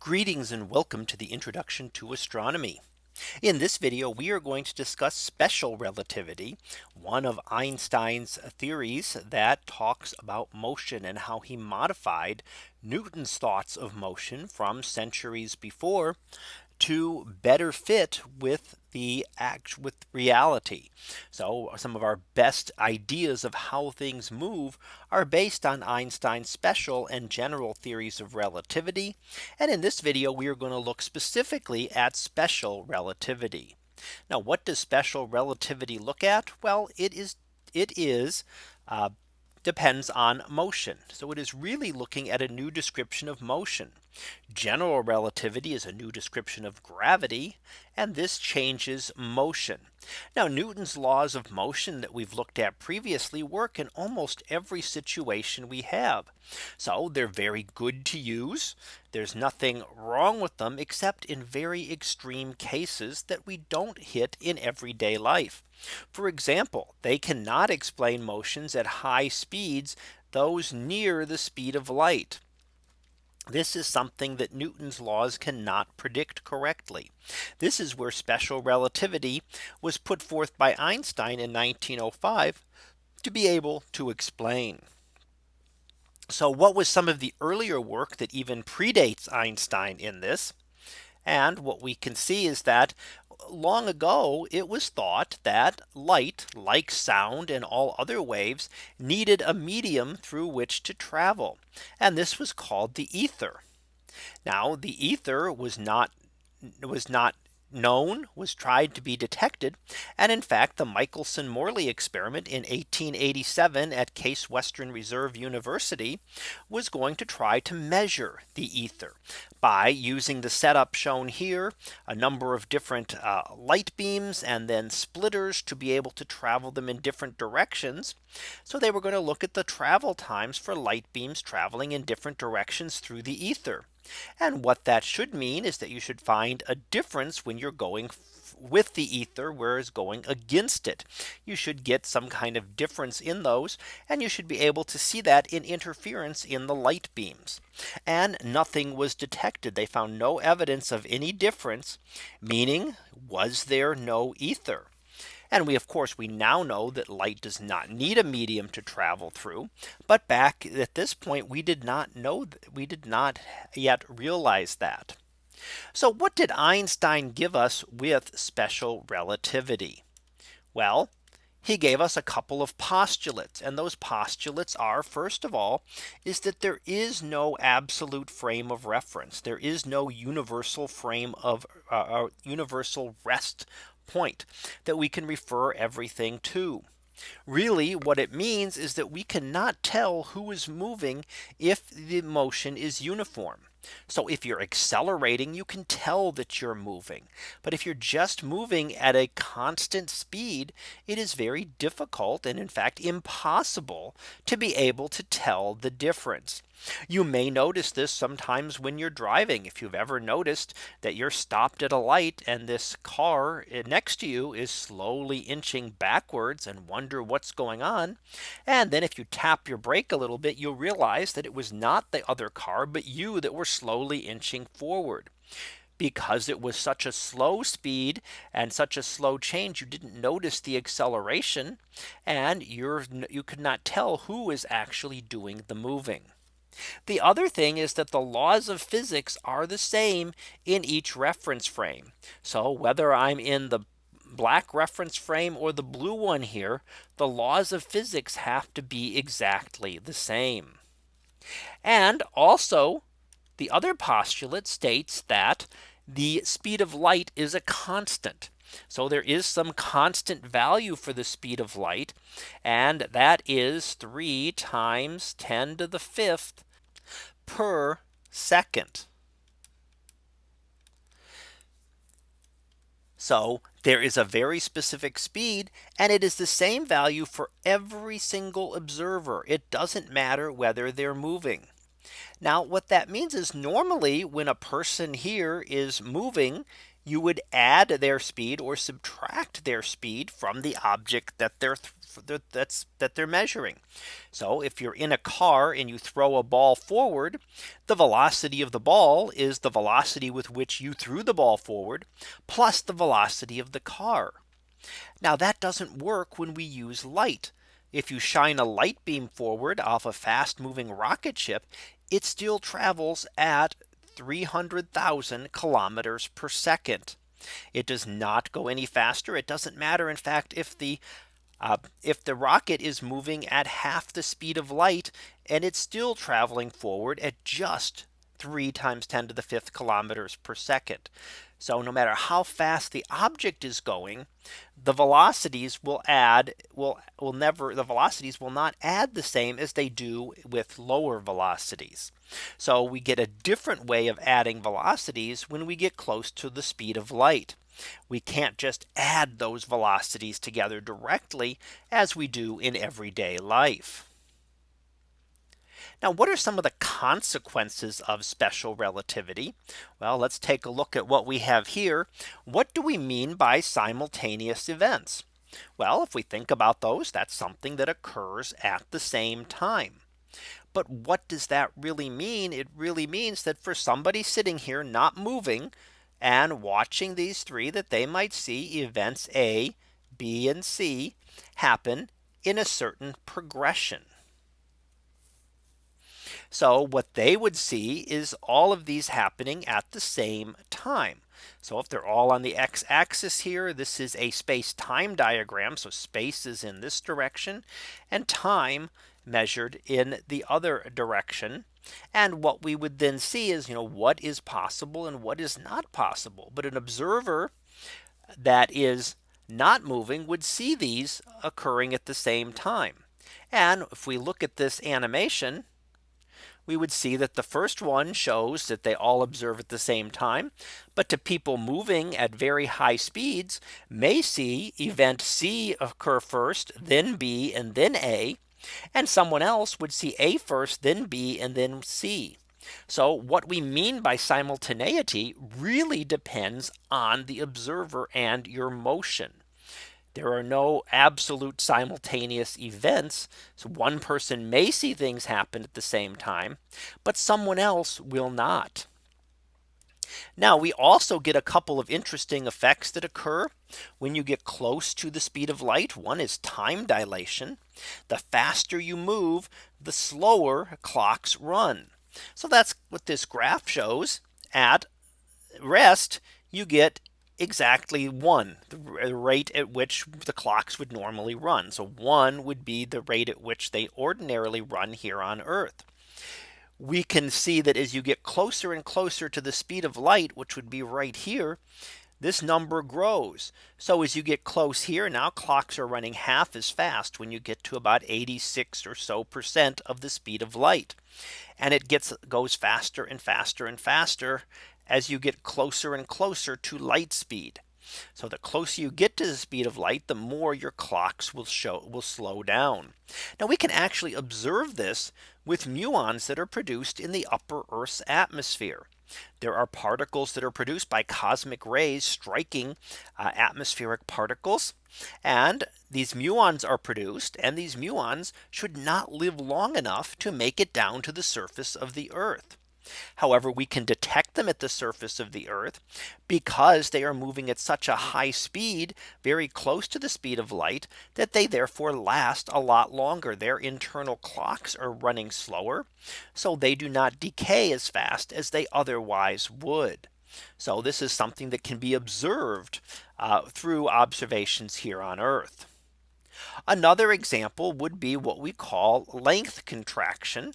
Greetings and welcome to the introduction to astronomy. In this video, we are going to discuss special relativity, one of Einstein's theories that talks about motion and how he modified Newton's thoughts of motion from centuries before to better fit with the act with reality. So some of our best ideas of how things move are based on Einstein's special and general theories of relativity. And in this video, we are going to look specifically at special relativity. Now, what does special relativity look at? Well, it is it is uh, depends on motion. So it is really looking at a new description of motion. General relativity is a new description of gravity. And this changes motion. Now Newton's laws of motion that we've looked at previously work in almost every situation we have. So they're very good to use. There's nothing wrong with them except in very extreme cases that we don't hit in everyday life. For example, they cannot explain motions at high speeds, those near the speed of light. This is something that Newton's laws cannot predict correctly. This is where special relativity was put forth by Einstein in 1905 to be able to explain. So what was some of the earlier work that even predates Einstein in this? And what we can see is that long ago it was thought that light like sound and all other waves needed a medium through which to travel. And this was called the ether. Now the ether was not was not known was tried to be detected. And in fact, the Michelson Morley experiment in 1887 at Case Western Reserve University was going to try to measure the ether by using the setup shown here, a number of different uh, light beams and then splitters to be able to travel them in different directions. So they were going to look at the travel times for light beams traveling in different directions through the ether. And what that should mean is that you should find a difference when you're going with the ether whereas going against it. You should get some kind of difference in those and you should be able to see that in interference in the light beams. And nothing was detected. They found no evidence of any difference, meaning was there no ether? And we of course we now know that light does not need a medium to travel through. But back at this point we did not know that we did not yet realize that. So what did Einstein give us with special relativity? Well, he gave us a couple of postulates and those postulates are first of all is that there is no absolute frame of reference there is no universal frame of uh, uh universal rest point that we can refer everything to. Really what it means is that we cannot tell who is moving if the motion is uniform. So if you're accelerating, you can tell that you're moving. But if you're just moving at a constant speed, it is very difficult and in fact impossible to be able to tell the difference. You may notice this sometimes when you're driving. If you've ever noticed that you're stopped at a light and this car eh, next to you is slowly inching backwards and wonder what's going on. And then if you tap your brake a little bit, you'll realize that it was not the other car, but you that were slowly inching forward because it was such a slow speed and such a slow change you didn't notice the acceleration and you're you could not tell who is actually doing the moving. The other thing is that the laws of physics are the same in each reference frame. So whether I'm in the black reference frame or the blue one here, the laws of physics have to be exactly the same. And also the other postulate states that the speed of light is a constant. So there is some constant value for the speed of light. And that is 3 times 10 to the fifth per second. So there is a very specific speed and it is the same value for every single observer. It doesn't matter whether they're moving. Now what that means is normally when a person here is moving you would add their speed or subtract their speed from the object that they're that's that they're measuring. So if you're in a car and you throw a ball forward, the velocity of the ball is the velocity with which you threw the ball forward, plus the velocity of the car. Now that doesn't work when we use light. If you shine a light beam forward off a fast moving rocket ship, it still travels at 300,000 kilometers per second. It does not go any faster. It doesn't matter. In fact, if the uh, if the rocket is moving at half the speed of light and it's still traveling forward at just 3 times 10 to the fifth kilometers per second. So no matter how fast the object is going, the velocities will add will will never the velocities will not add the same as they do with lower velocities. So we get a different way of adding velocities when we get close to the speed of light. We can't just add those velocities together directly as we do in everyday life. Now, what are some of the consequences of special relativity? Well, let's take a look at what we have here. What do we mean by simultaneous events? Well, if we think about those, that's something that occurs at the same time. But what does that really mean? It really means that for somebody sitting here not moving and watching these three that they might see events A, B, and C happen in a certain progression. So what they would see is all of these happening at the same time. So if they're all on the x axis here, this is a space time diagram. So space is in this direction and time measured in the other direction. And what we would then see is, you know, what is possible and what is not possible. But an observer that is not moving would see these occurring at the same time. And if we look at this animation, we would see that the first one shows that they all observe at the same time. But to people moving at very high speeds may see event C occur first, then B, and then A. And someone else would see A first, then B, and then C. So what we mean by simultaneity really depends on the observer and your motion. There are no absolute simultaneous events. So one person may see things happen at the same time, but someone else will not. Now we also get a couple of interesting effects that occur when you get close to the speed of light. One is time dilation. The faster you move, the slower clocks run. So that's what this graph shows at rest you get exactly one the rate at which the clocks would normally run. So one would be the rate at which they ordinarily run here on Earth. We can see that as you get closer and closer to the speed of light, which would be right here, this number grows. So as you get close here now clocks are running half as fast when you get to about 86 or so percent of the speed of light. And it gets goes faster and faster and faster as you get closer and closer to light speed. So the closer you get to the speed of light, the more your clocks will show will slow down. Now we can actually observe this with muons that are produced in the upper Earth's atmosphere. There are particles that are produced by cosmic rays striking uh, atmospheric particles. And these muons are produced and these muons should not live long enough to make it down to the surface of the Earth. However, we can detect them at the surface of the Earth because they are moving at such a high speed very close to the speed of light that they therefore last a lot longer. Their internal clocks are running slower. So they do not decay as fast as they otherwise would. So this is something that can be observed uh, through observations here on Earth. Another example would be what we call length contraction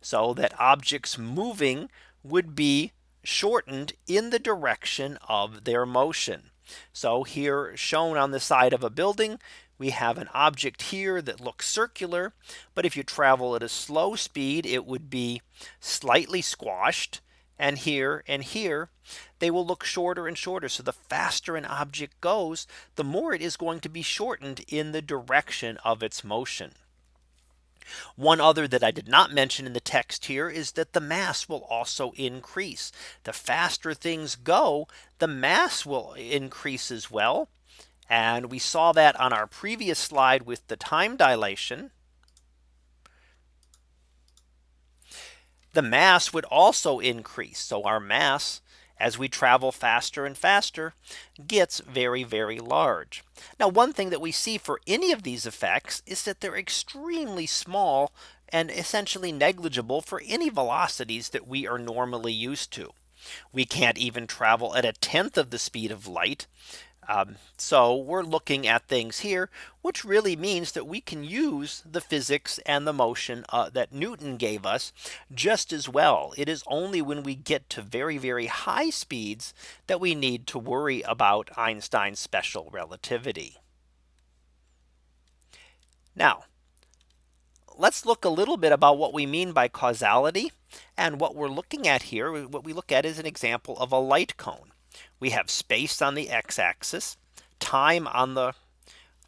so that objects moving would be shortened in the direction of their motion. So here shown on the side of a building, we have an object here that looks circular. But if you travel at a slow speed, it would be slightly squashed. And here and here, they will look shorter and shorter. So the faster an object goes, the more it is going to be shortened in the direction of its motion. One other that I did not mention in the text here is that the mass will also increase. The faster things go, the mass will increase as well. And we saw that on our previous slide with the time dilation. The mass would also increase. So our mass as we travel faster and faster gets very, very large. Now, one thing that we see for any of these effects is that they're extremely small and essentially negligible for any velocities that we are normally used to. We can't even travel at a tenth of the speed of light. Um, so we're looking at things here, which really means that we can use the physics and the motion uh, that Newton gave us just as well. It is only when we get to very, very high speeds that we need to worry about Einstein's special relativity. Now, let's look a little bit about what we mean by causality. And what we're looking at here, what we look at is an example of a light cone we have space on the x axis, time on the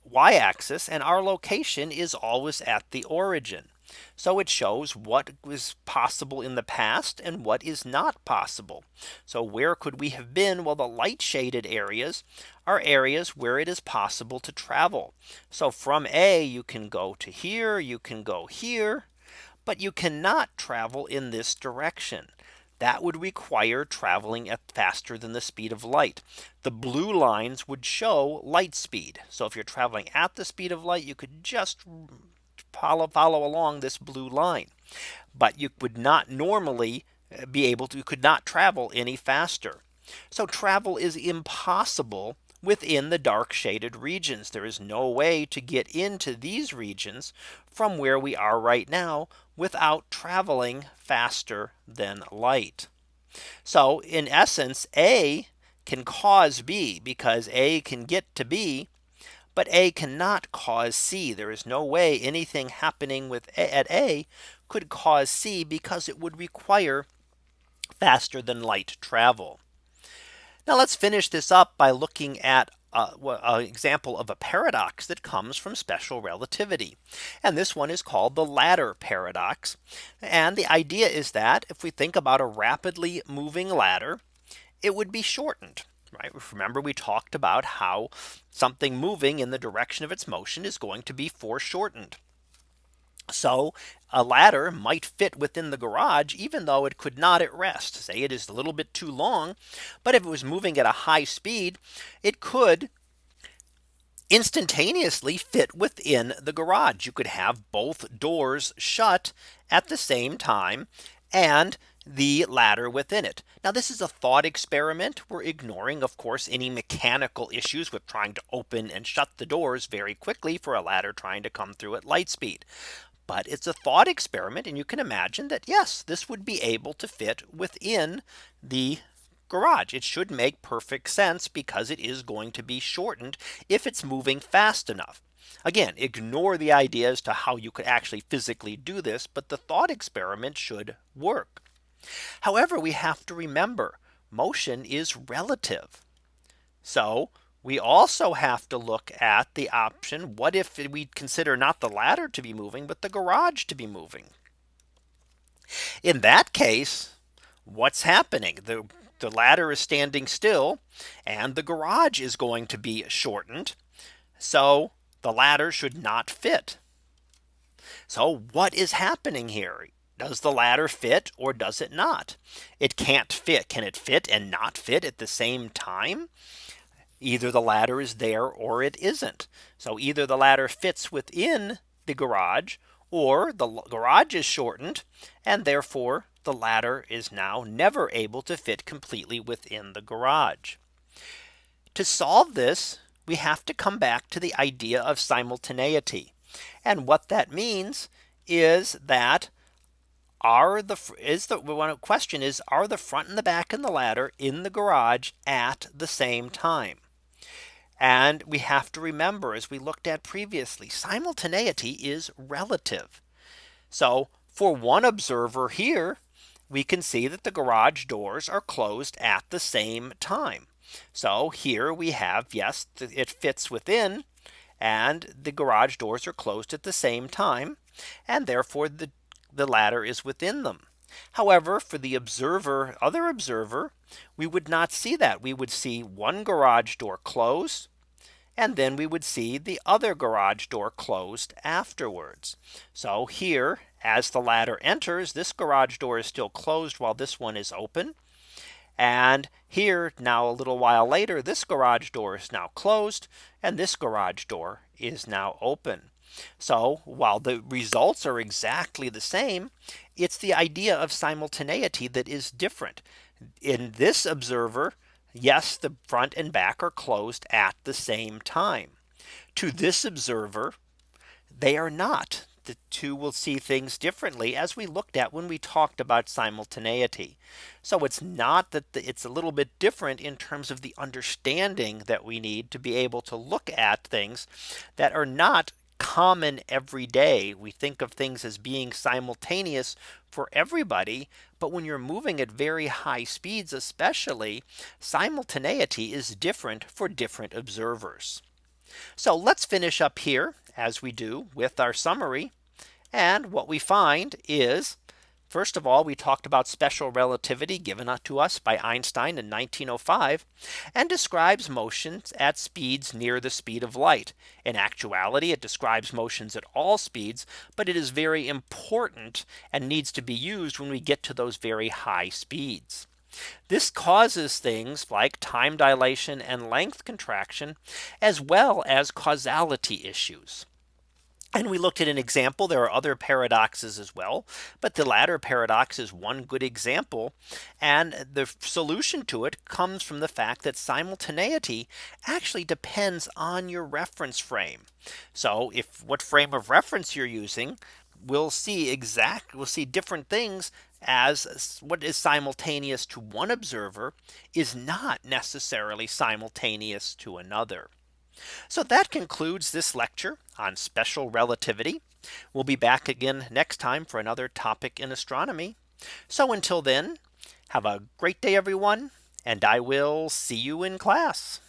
y axis, and our location is always at the origin. So it shows what was possible in the past and what is not possible. So where could we have been? Well, the light shaded areas are areas where it is possible to travel. So from A, you can go to here, you can go here, but you cannot travel in this direction that would require traveling at faster than the speed of light. The blue lines would show light speed. So if you're traveling at the speed of light, you could just follow, follow along this blue line. But you would not normally uh, be able to, you could not travel any faster. So travel is impossible within the dark shaded regions. There is no way to get into these regions from where we are right now without traveling faster than light. So in essence, A can cause B because A can get to B. But A cannot cause C. There is no way anything happening with A at A could cause C because it would require faster than light travel. Now let's finish this up by looking at uh, an example of a paradox that comes from special relativity. And this one is called the ladder paradox. And the idea is that if we think about a rapidly moving ladder, it would be shortened. Right. Remember, we talked about how something moving in the direction of its motion is going to be foreshortened. So a ladder might fit within the garage, even though it could not at rest. Say it is a little bit too long. But if it was moving at a high speed, it could instantaneously fit within the garage. You could have both doors shut at the same time and the ladder within it. Now this is a thought experiment. We're ignoring of course any mechanical issues with trying to open and shut the doors very quickly for a ladder trying to come through at light speed. But it's a thought experiment. And you can imagine that yes, this would be able to fit within the garage. It should make perfect sense because it is going to be shortened if it's moving fast enough. Again, ignore the idea as to how you could actually physically do this, but the thought experiment should work. However, we have to remember motion is relative. So we also have to look at the option. What if we consider not the ladder to be moving, but the garage to be moving? In that case, what's happening? The, the ladder is standing still and the garage is going to be shortened. So the ladder should not fit. So what is happening here? Does the ladder fit or does it not? It can't fit. Can it fit and not fit at the same time? Either the ladder is there or it isn't. So either the ladder fits within the garage or the garage is shortened and therefore the ladder is now never able to fit completely within the garage. To solve this, we have to come back to the idea of simultaneity. And what that means is that are the is the one question is are the front and the back and the ladder in the garage at the same time? And we have to remember, as we looked at previously, simultaneity is relative. So for one observer here, we can see that the garage doors are closed at the same time. So here we have, yes, it fits within and the garage doors are closed at the same time. and therefore the, the ladder is within them. However, for the observer, other observer, we would not see that we would see one garage door closed and then we would see the other garage door closed afterwards. So here, as the ladder enters, this garage door is still closed while this one is open. And here now a little while later, this garage door is now closed and this garage door is now open. So while the results are exactly the same, it's the idea of simultaneity that is different. In this observer, yes, the front and back are closed at the same time. To this observer, they are not. The two will see things differently as we looked at when we talked about simultaneity. So it's not that the, it's a little bit different in terms of the understanding that we need to be able to look at things that are not common every day. We think of things as being simultaneous for everybody. But when you're moving at very high speeds, especially simultaneity is different for different observers. So let's finish up here as we do with our summary. And what we find is First of all, we talked about special relativity given uh, to us by Einstein in 1905 and describes motions at speeds near the speed of light. In actuality, it describes motions at all speeds, but it is very important and needs to be used when we get to those very high speeds. This causes things like time dilation and length contraction, as well as causality issues. And we looked at an example. There are other paradoxes as well. But the ladder paradox is one good example. And the solution to it comes from the fact that simultaneity actually depends on your reference frame. So if what frame of reference you're using, we'll see exact we'll see different things as what is simultaneous to one observer is not necessarily simultaneous to another. So that concludes this lecture on special relativity. We'll be back again next time for another topic in astronomy. So until then, have a great day, everyone, and I will see you in class.